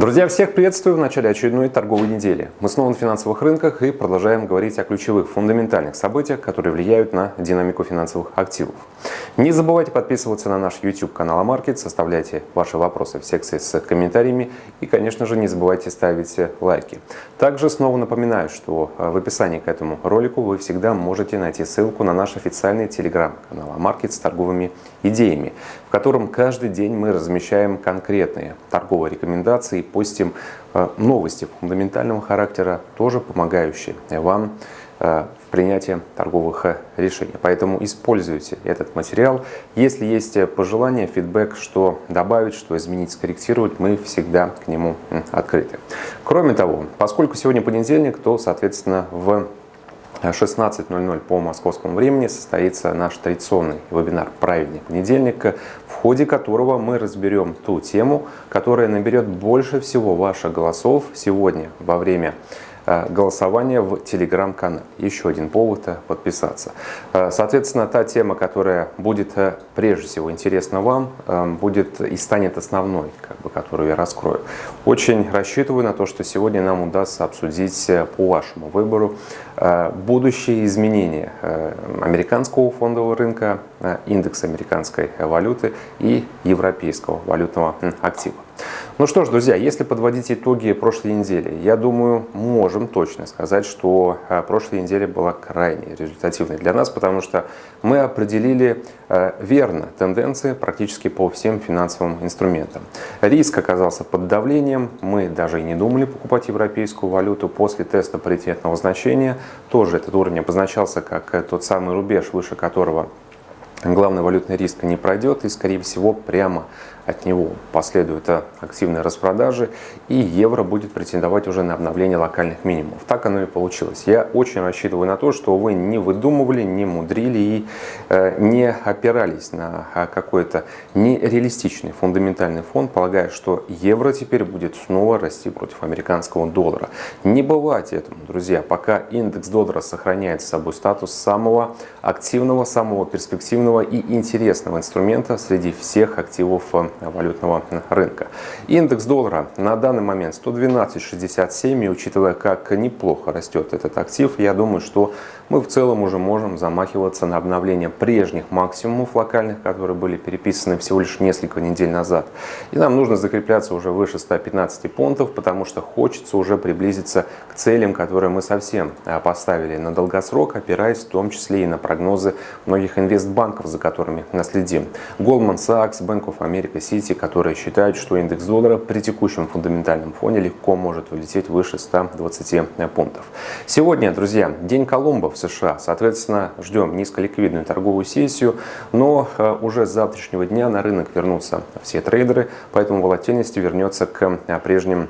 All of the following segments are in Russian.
Друзья, всех приветствую в начале очередной торговой недели. Мы снова на финансовых рынках и продолжаем говорить о ключевых фундаментальных событиях, которые влияют на динамику финансовых активов. Не забывайте подписываться на наш YouTube канал Амаркет, составляйте ваши вопросы в секции с комментариями и, конечно же, не забывайте ставить лайки. Также снова напоминаю, что в описании к этому ролику вы всегда можете найти ссылку на наш официальный телеграм-канал Амаркет с торговыми идеями, в котором каждый день мы размещаем конкретные торговые рекомендации постим э, новости фундаментального характера, тоже помогающие вам э, в принятии торговых э, решений. Поэтому используйте этот материал. Если есть пожелания, фидбэк, что добавить, что изменить, скорректировать, мы всегда к нему открыты. Кроме того, поскольку сегодня понедельник, то, соответственно, в 16.00 по московскому времени состоится наш традиционный вебинар «Правильный понедельник», в ходе которого мы разберем ту тему, которая наберет больше всего ваших голосов сегодня во время голосование в телеграм-канале. Еще один повод э, подписаться. Э, соответственно, та тема, которая будет прежде всего интересна вам, будет и станет основной, как бы, которую я раскрою. Очень рассчитываю на то, что сегодня нам удастся обсудить по вашему выбору будущие изменения американского фондового рынка, индекса американской валюты и европейского валютного актива. Ну что ж, друзья, если подводить итоги прошлой недели, я думаю, можем точно сказать, что а, прошлая неделя была крайне результативной для нас, потому что мы определили а, верно тенденции практически по всем финансовым инструментам. Риск оказался под давлением, мы даже и не думали покупать европейскую валюту после теста паритетного значения. Тоже этот уровень обозначался как тот самый рубеж, выше которого главный валютный риск не пройдет и, скорее всего, прямо от него последуют активные распродажи, и евро будет претендовать уже на обновление локальных минимумов. Так оно и получилось. Я очень рассчитываю на то, что вы не выдумывали, не мудрили и э, не опирались на а, какой-то нереалистичный фундаментальный фон, полагая, что евро теперь будет снова расти против американского доллара. Не бывать этому, друзья, пока индекс доллара сохраняет с собой статус самого активного, самого перспективного и интересного инструмента среди всех активов э, валютного рынка. Индекс доллара на данный момент 112.67, и учитывая, как неплохо растет этот актив, я думаю, что мы в целом уже можем замахиваться на обновление прежних максимумов локальных, которые были переписаны всего лишь несколько недель назад. И нам нужно закрепляться уже выше 115 пунктов, потому что хочется уже приблизиться к целям, которые мы совсем а, поставили на долгосрок, опираясь в том числе и на прогнозы многих инвестбанков, за которыми наследим. Goldman Sachs, Bank of America, City, которые считают, что индекс доллара при текущем фундаментальном фоне легко может улететь выше 120 пунктов. Сегодня, друзья, день Колумба в США. Соответственно, ждем низколиквидную торговую сессию, но э, уже с завтрашнего дня на рынок вернутся все трейдеры, поэтому волатильность вернется к э, прежним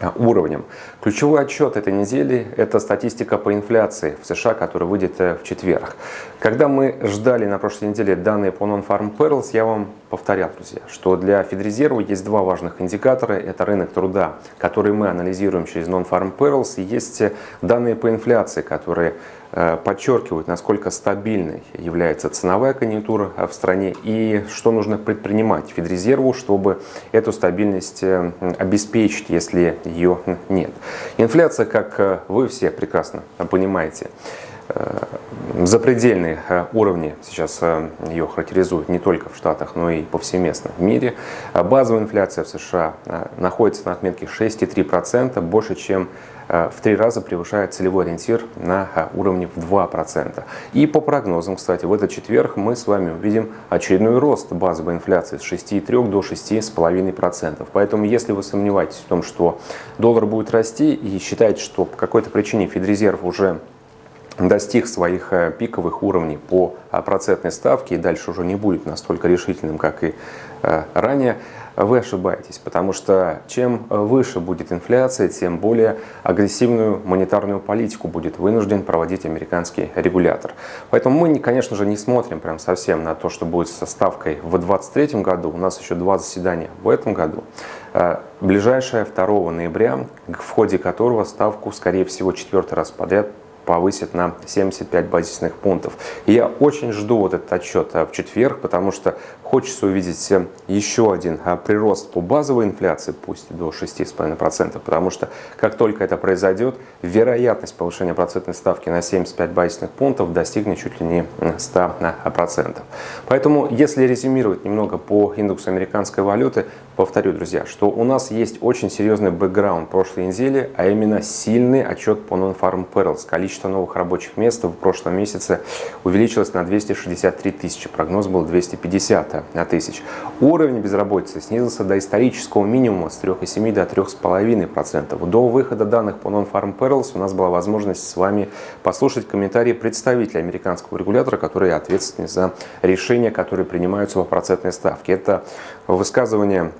э, уровнем. Ключевой отчет этой недели – это статистика по инфляции в США, которая выйдет в четверг. Когда мы ждали на прошлой неделе данные по Non-Farm Payrolls, я вам повторял, друзья, что для Федрезерва есть два важных индикатора. Это рынок труда, который мы анализируем через Non-Farm Payrolls, и есть данные по инфляции, которые Э, подчеркивают, насколько стабильной является ценовая конъюнктура в стране и что нужно предпринимать Федрезерву, чтобы эту стабильность э, обеспечить, если ее нет. Инфляция, как э, вы все прекрасно понимаете, запредельные уровни сейчас ее характеризуют не только в Штатах, но и повсеместно в мире. Базовая инфляция в США находится на отметке 6,3%, больше, чем Э, в три раза превышает целевой ориентир на э, уровне в 2%. И по прогнозам, кстати, в этот четверг мы с вами увидим очередной рост базовой инфляции с 6,3 до 6,5%. Поэтому, если вы сомневаетесь в том, что доллар будет расти и считаете, что по какой-то причине Федрезерв уже достиг своих э, пиковых уровней по процентной ставке и дальше уже не будет настолько решительным, как и ранее, вы ошибаетесь, потому что чем выше будет инфляция, тем более агрессивную монетарную политику будет вынужден проводить американский регулятор. Поэтому мы, конечно же, не смотрим прям совсем на то, что будет со ставкой в 2023 году. У нас еще два заседания в этом году. Э, ближайшее 2 ноября, в ходе которого ставку, скорее всего, четвертый раз подряд повысит на 75 базисных пунктов. И я очень жду вот этот отчет в четверг, потому что хочется увидеть еще один прирост по базовой инфляции, пусть до 6,5%, потому что как только это произойдет, вероятность повышения процентной ставки на 75 базисных пунктов достигнет чуть ли не 100%. Поэтому, если резюмировать немного по индексу американской валюты, повторю, друзья, что у нас есть очень серьезный бэкграунд прошлой недели, а именно сильный отчет по Non-Farm Payrolls. Количество новых рабочих мест в прошлом месяце увеличилось на 263 тысячи, прогноз был 250 тысяч. Уровень безработицы снизился до исторического минимума с 3,7 до 3,5%. До выхода данных по Non-Farm Payrolls у нас была возможность с вами послушать комментарии представителя американского регулятора, который ответственен за решения, которые принимаются по процентной ставке. Это высказывание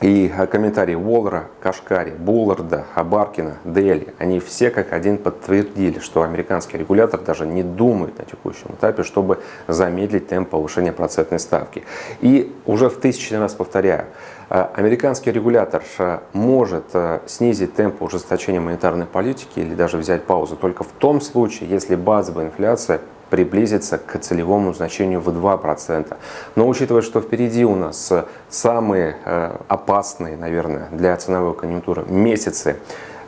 и комментарии Уоллера, Кашкари, Булларда, Абаркина, Дели, они все как один подтвердили, что американский регулятор даже не думает на текущем этапе, чтобы замедлить темп повышения процентной ставки. И уже в тысячный раз повторяю, э, американский регулятор э, может э, снизить темп ужесточения монетарной политики или даже взять паузу только в том случае, если базовая инфляция приблизиться к целевому значению в 2%. Но учитывая, что впереди у нас самые э, опасные, наверное, для ценовой конъюнктуры месяцы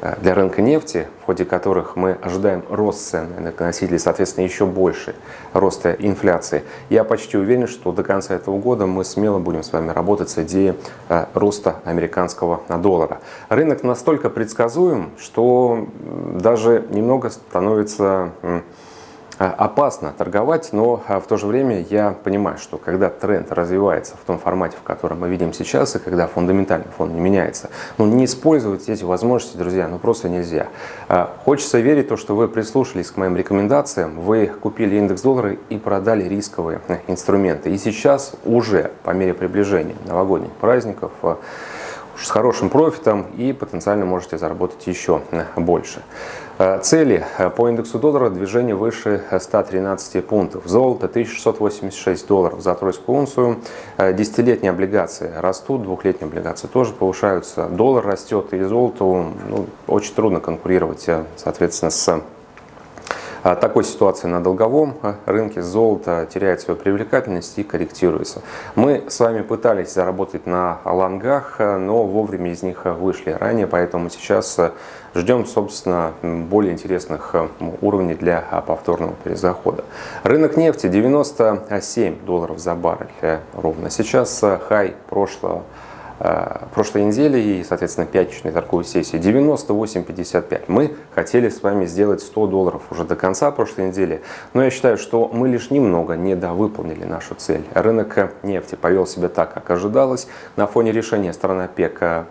э, для рынка нефти, в ходе которых мы ожидаем рост цен на энергоносители, соответственно, еще больше роста инфляции. Я почти уверен, что до конца этого года мы смело будем с вами работать с идеей э, роста американского доллара. Рынок настолько предсказуем, что даже немного становится Э, опасно торговать, но э, в то же время я понимаю, что когда тренд развивается в том формате, в котором мы видим сейчас, и когда фундаментальный фон не меняется, ну не использовать эти возможности, друзья, ну просто нельзя. Э, хочется верить в то, что вы прислушались к моим рекомендациям, вы купили индекс доллара и продали рисковые инструменты. И сейчас уже по мере приближения новогодних праздников с хорошим профитом и потенциально можете заработать еще больше. Э, цели э, по индексу доллара движение выше 113 пунктов. Золото 1686 долларов за тройскую унцию. Э, десятилетние облигации растут, двухлетние облигации тоже повышаются. Доллар растет и золоту ну, очень трудно конкурировать, соответственно, с такой ситуации на долговом а, рынке золото теряет свою привлекательность и корректируется. Мы с вами пытались заработать на лонгах, а, но вовремя из них вышли ранее, поэтому сейчас ждем, собственно, более интересных уровней для повторного перезахода. Рынок нефти 97 долларов за баррель э, ровно. Сейчас хай прошлого Э, прошлой недели и, соответственно, пятничной торговой сессии 98.55. Мы хотели с вами сделать 100 долларов уже до конца прошлой недели, но я считаю, что мы лишь немного недовыполнили нашу цель. Рынок нефти повел себя так, как ожидалось. На фоне решения страны ОПЕК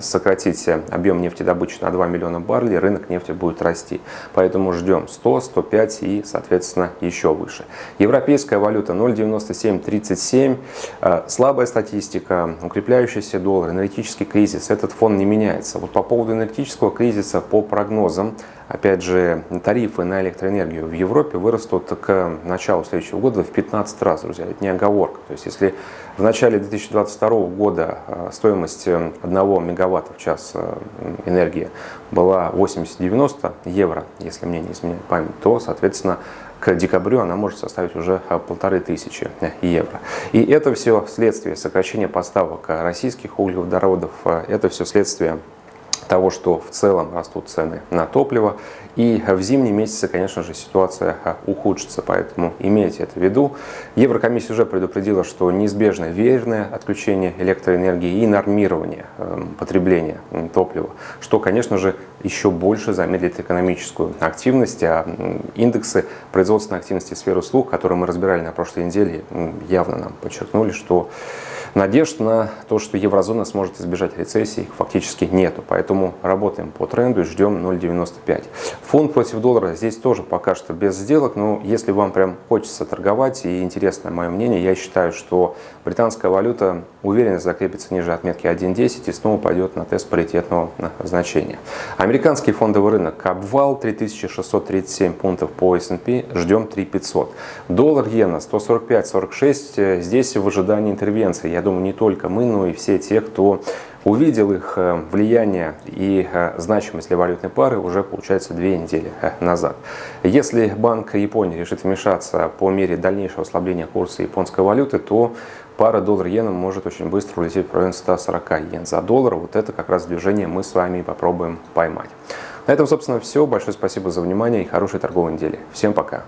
сократить объем нефтедобычи на 2 миллиона баррелей, рынок нефти будет расти. Поэтому ждем 100, 105 и, соответственно, еще выше. Европейская валюта 0,9737. Э, слабая статистика, укрепляющийся доллар, энергетический кризис. Этот фон не меняется. Вот по поводу энергетического кризиса, по прогнозам, Опять же, тарифы на электроэнергию в Европе вырастут к началу следующего года в 15 раз, друзья. Это не оговорка. То есть, если в начале 2022 года э, стоимость 1 мегаватта в час э, энергии была 80-90 евро, если мне не изменяет память, то, соответственно, к декабрю она может составить уже э, полторы тысячи евро. И это все следствие сокращения поставок российских углеводородов, это все следствие того, что в целом растут цены на топливо. И в зимние месяцы, конечно же, ситуация а, ухудшится, поэтому имейте это в виду. Еврокомиссия уже предупредила, что неизбежно верное отключение электроэнергии и нормирование эм, потребления топлива, что, конечно же, еще больше замедлит экономическую активность, а индексы производственной активности сферы услуг, которые мы разбирали на прошлой неделе, явно нам подчеркнули, что Надежд на то, что еврозона сможет избежать рецессии, фактически нету. Поэтому работаем по тренду и ждем 0,95. Фунт против доллара здесь тоже пока что без сделок, но если вам прям хочется торговать и интересно мое мнение, я считаю, что британская валюта уверенно закрепится ниже отметки 1.10 и снова пойдет на тест паритетного значения. Американский фондовый рынок обвал 3637 пунктов по S&P, ждем 3500. Доллар иена 145.46, здесь в ожидании интервенции. Я думаю, не только мы, но и все те, кто увидел их э, влияние и э, значимость для валютной пары уже, получается, две недели э, назад. Если Банк Японии решит вмешаться по мере дальнейшего ослабления курса японской валюты, то пара доллар-иена может очень быстро улететь в район 140 йен за доллар. Вот это как раз движение мы с вами попробуем поймать. На этом, собственно, все. Большое спасибо за внимание и хорошей торговой недели. Всем пока!